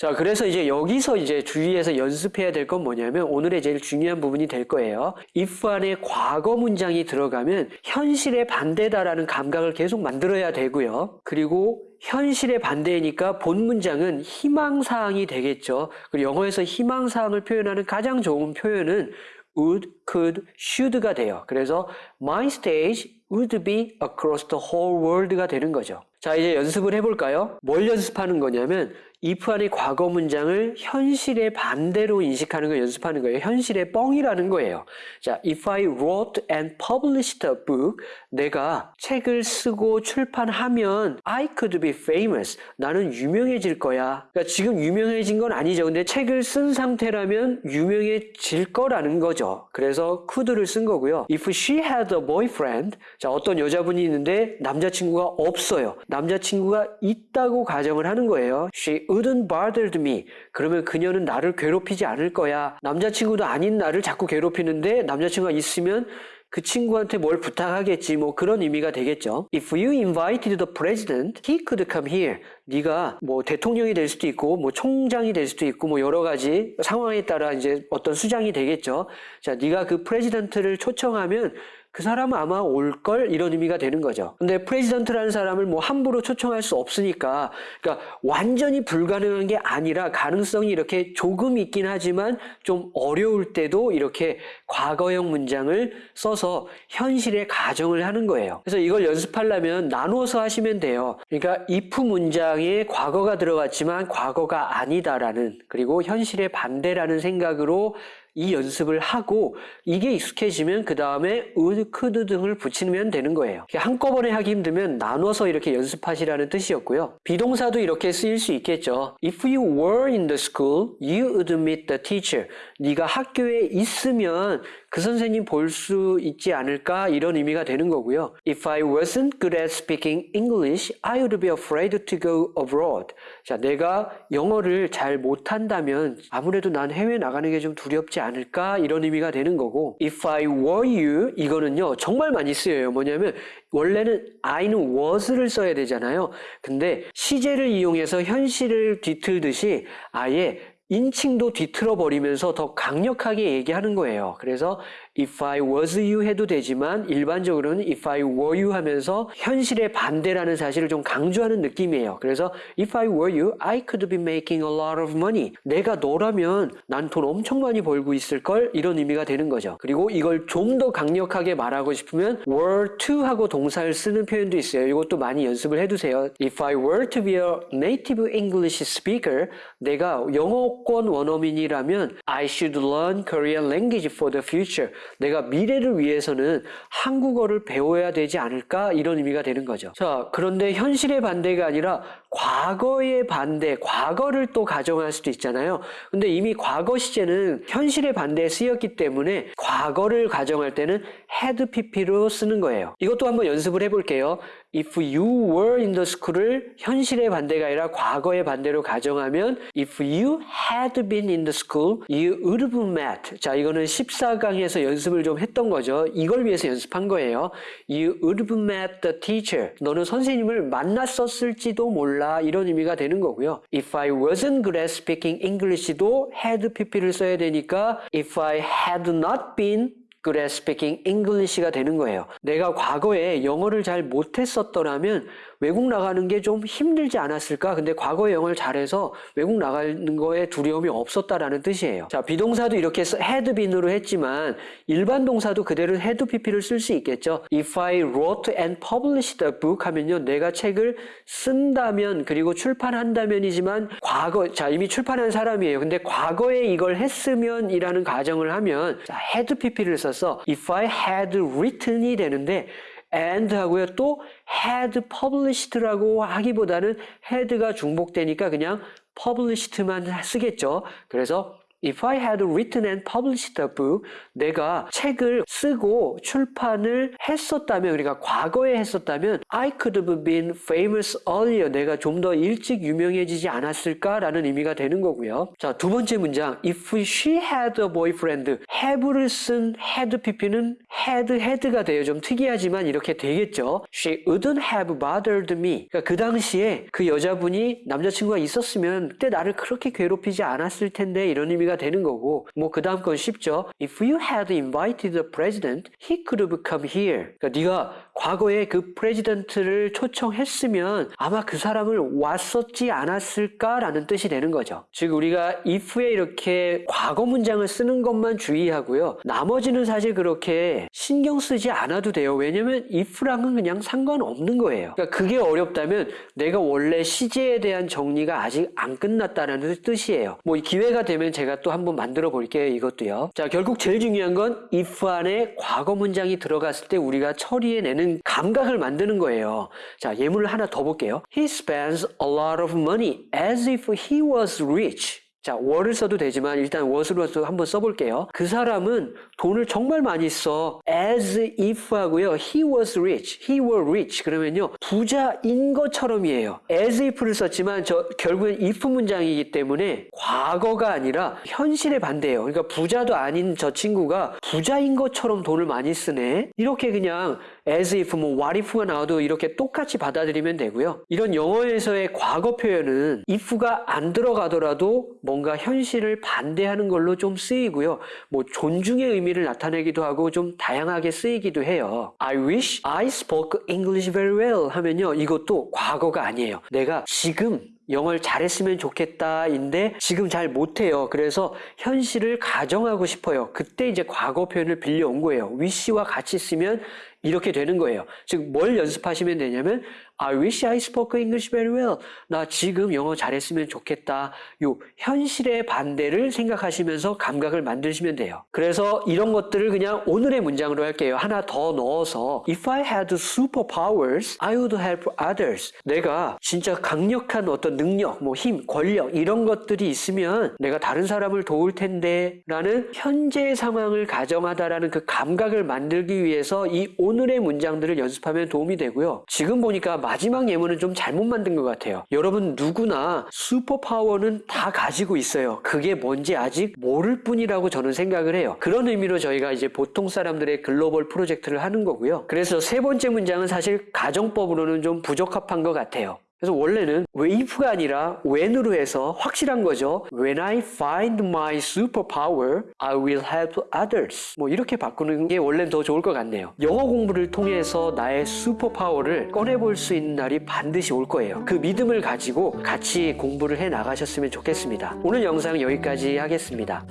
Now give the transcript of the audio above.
자, 그래서 이제 여기서 이제 주의해서 연습해야 될 건 뭐냐면 오늘의 제일 중요한 부분이 될 거예요. if 안에 과거 문장이 들어가면 현실의 반대다라는 감각을 계속 만들어야 되고요. 그리고 현실의 반대이니까 본 문장은 희망사항이 되겠죠. 그리고 영어에서 희망사항을 표현하는 가장 좋은 표현은 would, could, should가 돼요. 그래서 my stage would be across the whole world가 되는 거죠. 자, 이제 연습을 해볼까요? 뭘 연습하는 거냐면 if 안의 과거 문장을 현실의 반대로 인식하는 걸 연습하는 거예요. 현실의 뻥이라는 거예요. 자, if I wrote and published a book, 내가 책을 쓰고 출판하면 I could be famous. 나는 유명해질 거야. 그러니까 지금 유명해진 건 아니죠. 근데 책을 쓴 상태라면 유명해질 거라는 거죠. 그래서 could를 쓴 거고요. If she had a boyfriend, 자, 어떤 여자분이 있는데 남자친구가 없어요. 남자친구가 있다고 가정을 하는 거예요. She wouldn't bothered me. 그러면 그녀는 나를 괴롭히지 않을 거야. 남자친구도 아닌 나를 자꾸 괴롭히는데 남자친구가 있으면 그 친구한테 뭘 부탁하겠지 뭐 그런 의미가 되겠죠. If you invited the president, he could come here. 네가 뭐 대통령이 될 수도 있고 뭐 총장이 될 수도 있고 뭐 여러 가지 상황에 따라 이제 어떤 수장이 되겠죠. 자, 네가 그 president를 초청하면 그 사람은 아마 올 걸 이런 의미가 되는 거죠. 근데 president라는 사람을 뭐 함부로 초청할 수 없으니까 그러니까 완전히 불가능한 게 아니라 가능성이 이렇게 조금 있긴 하지만 좀 어려울 때도 이렇게 과거형 문장을 써서 현실에 가정을 하는 거예요. 그래서 이걸 연습하려면 나누어서 하시면 돼요. 그러니까 if 문장에 과거가 들어갔지만 과거가 아니다라는 그리고 현실의 반대라는 생각으로 이 연습을 하고 이게 익숙해지면 그 다음에 would, could 등을 붙이면 되는 거예요. 한꺼번에 하기 힘들면 나눠서 이렇게 연습하시라는 뜻이었고요. 비동사도 이렇게 쓰일 수 있겠죠. If you were in the school, you would meet the teacher. 네가 학교에 있으면 그 선생님 볼 수 있지 않을까 이런 의미가 되는 거고요. If I wasn't good at speaking English, I would be afraid to go abroad. 자, 내가 영어를 잘 못한다면 아무래도 난 해외 나가는 게 좀 두렵지 않을까 이런 의미가 되는 거고 If I were you 이거는요 정말 많이 쓰여요. 뭐냐면 원래는 I는 was를 써야 되잖아요. 근데 시제를 이용해서 현실을 뒤틀듯이 아예 인칭도 뒤틀어 버리면서 더 강력하게 얘기하는 거예요. 그래서 if I was you 해도 되지만 일반적으로는 if I were you 하면서 현실의 반대라는 사실을 좀 강조하는 느낌이에요. 그래서 if I were you, I could be making a lot of money. 내가 너라면 난 돈 엄청 많이 벌고 있을 걸 이런 의미가 되는 거죠. 그리고 이걸 좀 더 강력하게 말하고 싶으면 were to 하고 동사를 쓰는 표현도 있어요. 이것도 많이 연습을 해두세요. If I were to be a native English speaker, 내가 영어 권 원어민이라면 I should learn Korean language for the future. 내가 미래를 위해서는 한국어를 배워야 되지 않을까 이런 의미가 되는 거죠. 자, 그런데 현실의 반대가 아니라 과거의 반대, 과거를 또 가정할 수도 있잖아요. 근데 이미 과거 시제는 현실의 반대에 쓰였기 때문에 과거를 가정할 때는 had pp로 쓰는 거예요. 이것도 한번 연습을 해볼게요. If you were in the school을 현실의 반대가 아니라 과거의 반대로 가정하면 If you had been in the school, you would have met. 자, 이거는 14강에서 연습을 좀 했던 거죠. 이걸 위해서 연습한 거예요. You would have met the teacher. 너는 선생님을 만났었을지도 몰라. 이런 의미가 되는 거고요. If I wasn't good at speaking English도 had pp를 써야 되니까 If I had not been good at speaking English가 되는 거예요. 내가 과거에 영어를 잘 못했었더라면 외국 나가는 게 좀 힘들지 않았을까? 근데 과거에 영어를 잘해서 외국 나가는 거에 두려움이 없었다라는 뜻이에요. 자, 비동사도 이렇게 had been으로 했지만 일반 동사도 그대로 had pp를 쓸 수 있겠죠. If I wrote and published a book 하면요. 내가 책을 쓴다면 그리고 출판한다면이지만 과거 자, 이미 출판한 사람이에요. 근데 과거에 이걸 했으면이라는 가정을 하면 자, had pp를 써서 if I had written이 되는데 and 하고요. 또 had published라고 하기보다는 had가 중복되니까 그냥 published만 쓰겠죠. 그래서 If I had written and published a book, 내가 책을 쓰고 출판을 했었다면, 우리가 과거에 했었다면, I could have been famous earlier. 내가 좀 더 일찍 유명해지지 않았을까라는 의미가 되는 거고요. 자, 두 번째 문장. If she had a boyfriend, have를 쓴 had pp는 had, had가 돼요. 좀 특이하지만 이렇게 되겠죠. She wouldn't have bothered me. 그러니까 그 당시에 그 여자분이 남자친구가 있었으면 그때 나를 그렇게 괴롭히지 않았을 텐데 이런 의미가 되는 거고 뭐 그 다음 건 쉽죠. If you had invited the president, he could have come here. 그러니까 네가 과거에 그 프레지던트를 초청했으면 아마 그 사람을 왔었지 않았을까라는 뜻이 되는 거죠. 즉 우리가 if에 이렇게 과거 문장을 쓰는 것만 주의하고요. 나머지는 사실 그렇게 신경 쓰지 않아도 돼요. 왜냐면 if랑은 그냥 상관없는 거예요. 그러니까 그게 어렵다면 내가 원래 시제에 대한 정리가 아직 안 끝났다는 뜻이에요. 뭐 기회가 되면 제가 또 한번 만들어 볼게요. 이것도요. 자, 결국 제일 중요한 건 if 안에 과거 문장이 들어갔을 때 우리가 처리해내는 감각을 만드는 거예요. 자, 예문을 하나 더 볼게요. He spends a lot of money as if he was rich. 자, 월을 써도 되지만 일단 what으로 한번 써볼게요. 그 사람은 돈을 정말 많이 써. as if 하고요. he was rich. he were rich. 그러면요. 부자인 것처럼이에요. as if를 썼지만 저 결국엔 if 문장이기 때문에 과거가 아니라 현실의 반대예요. 그러니까 부자도 아닌 저 친구가 부자인 것처럼 돈을 많이 쓰네. 이렇게 그냥 as if 뭐 what if가 나와도 이렇게 똑같이 받아들이면 되고요. 이런 영어에서의 과거 표현은 if가 안 들어가더라도 뭔가 현실을 반대하는 걸로 좀 쓰이고요. 뭐 존중의 의미를 나타내기도 하고 좀 다양하게 쓰이기도 해요. I wish I spoke English very well 하면요. 이것도 과거가 아니에요. 내가 지금 영어를 잘했으면 좋겠다인데 지금 잘 못해요. 그래서 현실을 가정하고 싶어요. 그때 이제 과거 표현을 빌려온 거예요. wish와 같이 쓰면 이렇게 되는 거예요. 즉 뭘 연습하시면 되냐면 I wish I spoke English very well. 나 지금 영어 잘했으면 좋겠다. 요 현실의 반대를 생각하시면서 감각을 만드시면 돼요. 그래서 이런 것들을 그냥 오늘의 문장으로 할게요. 하나 더 넣어서 If I had superpowers, I would help others. 내가 진짜 강력한 어떤 능력, 뭐 힘, 권력 이런 것들이 있으면 내가 다른 사람을 도울 텐데 라는 현재 상황을 가정하다라는 그 감각을 만들기 위해서 이 오늘의 문장들을 연습하면 도움이 되고요. 지금 보니까 마지막 예문은 좀 잘못 만든 것 같아요. 여러분 누구나 슈퍼파워는 다 가지고 있어요. 그게 뭔지 아직 모를 뿐이라고 저는 생각을 해요. 그런 의미로 저희가 이제 보통 사람들의 글로벌 프로젝트를 하는 거고요. 그래서 세 번째 문장은 사실 가정법으로는 좀 부적합한 것 같아요. 그래서 원래는 wave가 아니라 when으로 해서 확실한 거죠. When I find my superpower, I will help others. 뭐 이렇게 바꾸는 게 원래는 더 좋을 것 같네요. 영어 공부를 통해서 나의 슈퍼파워를 꺼내볼 수 있는 날이 반드시 올 거예요. 그 믿음을 가지고 같이 공부를 해 나가셨으면 좋겠습니다. 오늘 영상 여기까지 하겠습니다.